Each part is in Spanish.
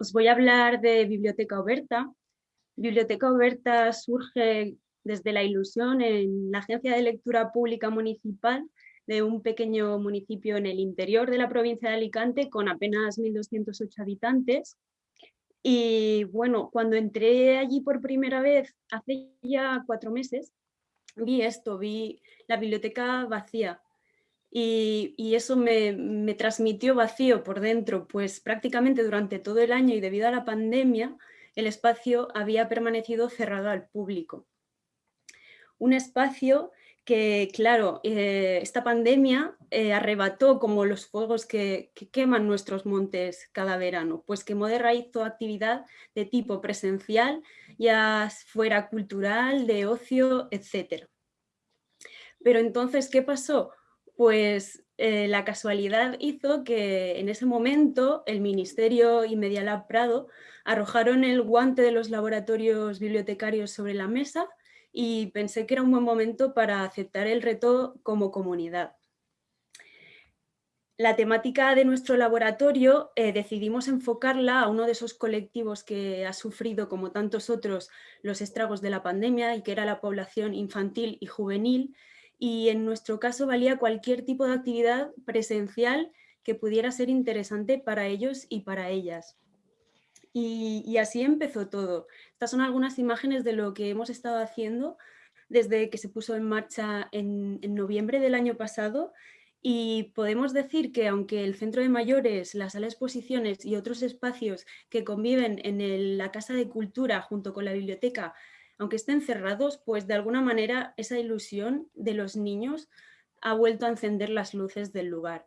Os voy a hablar de Biblioteca Oberta. Biblioteca Oberta surge desde la ilusión en la Agencia de Lectura Pública Municipal de un pequeño municipio en el interior de la provincia de Alicante con apenas 1.208 habitantes. Y bueno, cuando entré allí por primera vez, hace ya cuatro meses, vi esto, vi la biblioteca vacía, y, eso me, me, transmitió vacío por dentro, pues prácticamente durante todo el año y debido a la pandemia, el espacio había permanecido cerrado al público. Un espacio que, claro, eh, esta pandemia eh, arrebató como los fuegos que, que, queman nuestros montes cada verano, pues quemó de toda actividad de tipo presencial, ya fuera cultural, de ocio, etc. Pero entonces, ¿qué pasó? Pues eh, la casualidad hizo que en ese momento el Ministerio y Medialab Prado arrojaron el guante de los laboratorios bibliotecarios sobre la mesa y pensé que era un buen momento para aceptar el reto como comunidad. La temática de nuestro laboratorio eh, decidimos enfocarla a uno de esos colectivos que ha sufrido, como tantos otros, los estragos de la pandemia y que era la población infantil y juvenil, y en nuestro caso valía cualquier tipo de actividad presencial que pudiera ser interesante para ellos y para ellas. Y, así empezó todo. Estas son algunas imágenes de lo que hemos estado haciendo desde que se puso en marcha en, noviembre del año pasado y podemos decir que aunque el centro de mayores, la sala de exposiciones y otros espacios que conviven en la Casa de Cultura junto con la biblioteca aunque estén cerrados, pues de alguna manera esa ilusión de los niños ha vuelto a encender las luces del lugar.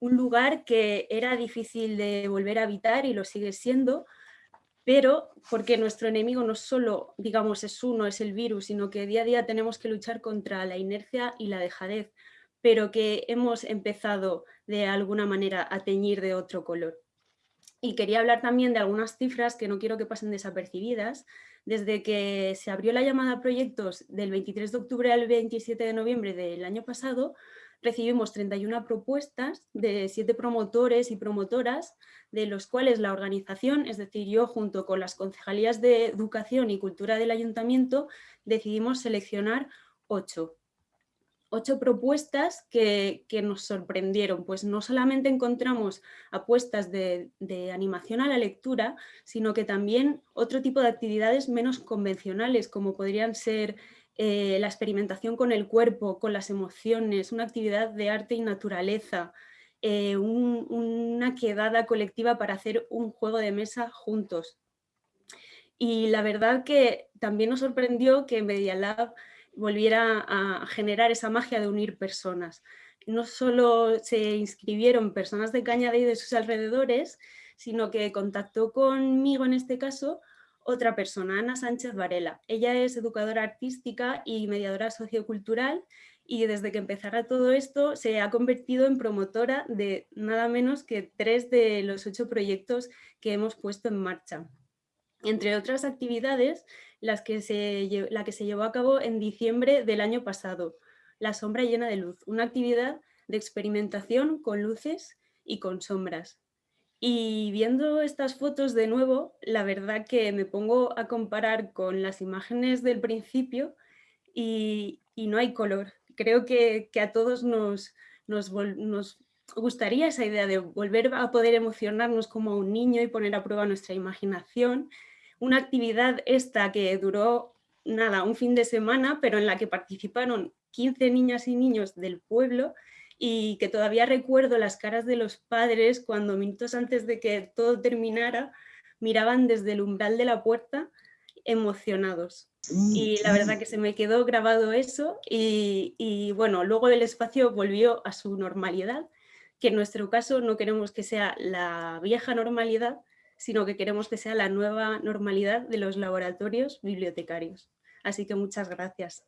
Un lugar que era difícil de volver a habitar y lo sigue siendo, pero porque nuestro enemigo no solo, digamos, es uno, es el virus, sino que día a día tenemos que luchar contra la inercia y la dejadez, pero que hemos empezado de alguna manera a teñir de otro color. Y quería hablar también de algunas cifras que no quiero que pasen desapercibidas, desde que se abrió la llamada a proyectos del 23 de octubre al 27 de noviembre del año pasado, recibimos 31 propuestas de siete promotores y promotoras, de los cuales la organización, es decir, yo junto con las concejalías de Educación y Cultura del Ayuntamiento, decidimos seleccionar ocho ocho propuestas que, nos sorprendieron, pues no solamente encontramos apuestas de, animación a la lectura, sino que también otro tipo de actividades menos convencionales, como podrían ser eh, la experimentación con el cuerpo, con las emociones, una actividad de arte y naturaleza, eh, una quedada colectiva para hacer un juego de mesa juntos. Y la verdad que también nos sorprendió que Media Lab volviera a generar esa magia de unir personas. No solo se inscribieron personas de Cañada y de sus alrededores, sino que contactó conmigo en este caso otra persona, Ana Sánchez Varela. Ella es educadora artística y mediadora sociocultural y desde que empezara todo esto se ha convertido en promotora de nada menos que tres de los ocho proyectos que hemos puesto en marcha. Entre otras actividades, las que se, la que se llevó a cabo en diciembre del año pasado, La sombra llena de luz, una actividad de experimentación con luces y con sombras. Y viendo estas fotos de nuevo, la verdad que me pongo a comparar con las imágenes del principio y, no hay color. Creo que, a todos nos, nos, nos, gustaría esa idea de volver a poder emocionarnos como un niño y poner a prueba nuestra imaginación una actividad esta que duró nada, un fin de semana, pero en la que participaron 15 niñas y niños del pueblo y que todavía recuerdo las caras de los padres cuando minutos antes de que todo terminara miraban desde el umbral de la puerta emocionados. Y la verdad que se me quedó grabado eso y, y bueno, luego el espacio volvió a su normalidad, que en nuestro caso no queremos que sea la vieja normalidad, sino que queremos que sea la nueva normalidad de los laboratorios bibliotecarios. Así que muchas gracias.